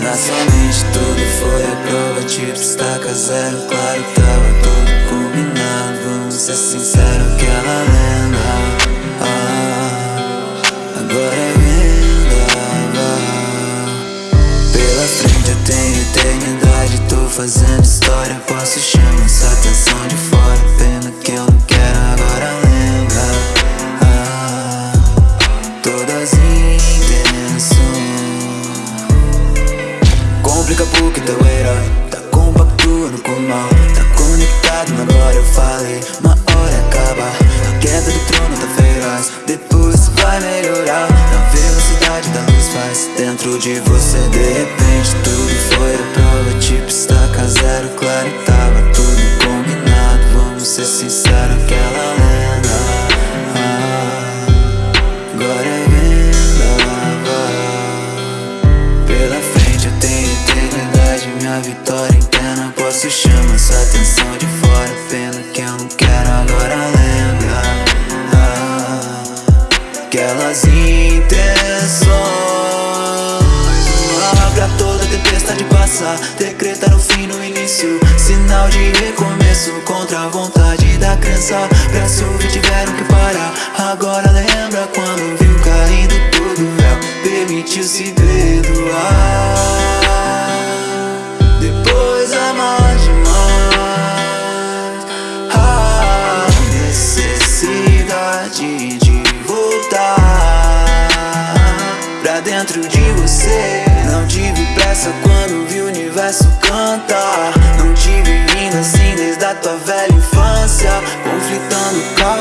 repente tudo foi a prova Tipo, estaca zero, claro, tava tudo combinado Vamos ser sinceros, aquela lenda. Ah, Agora é vendaval Pela frente eu tenho eternidade Tô fazendo história, posso Complica porque teu herói Tá compactuando com o mal Tá conectado, mas agora eu falei Uma hora acaba. A queda do trono tá feroz Depois vai melhorar Na velocidade da luz faz Dentro de você de repente Tudo foi a prova Tipo estaca zero Claro tava tudo combinado. Vamos ser sinceros Aquela lenda Posso chamar sua atenção de fora Pena que eu não quero agora lembrar. Ah, Aquelas intenções Uma pra toda tempestade passar Decretar o fim no início Sinal de recomeço Contra a vontade da crença. Pra se ouvir tiveram que parar. Agora lembra quando viu caindo todo o véu Permitiu se perdoar necessidade de voltar Pra dentro de você. Não tive pressa quando vi o universo cantar. Não tive vindo assim desde a tua velha infância. Conflitando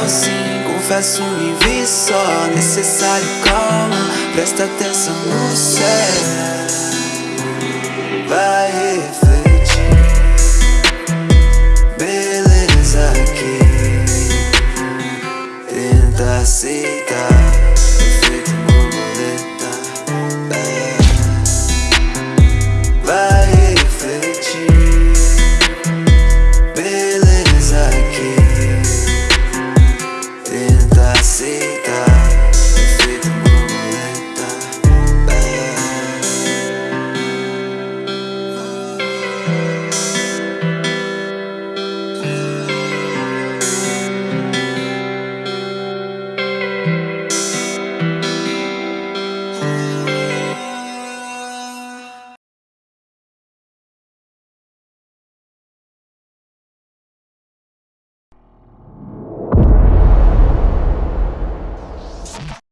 sim, confesso me vi só. Necessário calma, presta atenção no céu. Vai refletir aceita Efeito borboleta é. Vai refletir. Beleza aqui. Tenta aceitar. Efeito borboleta é.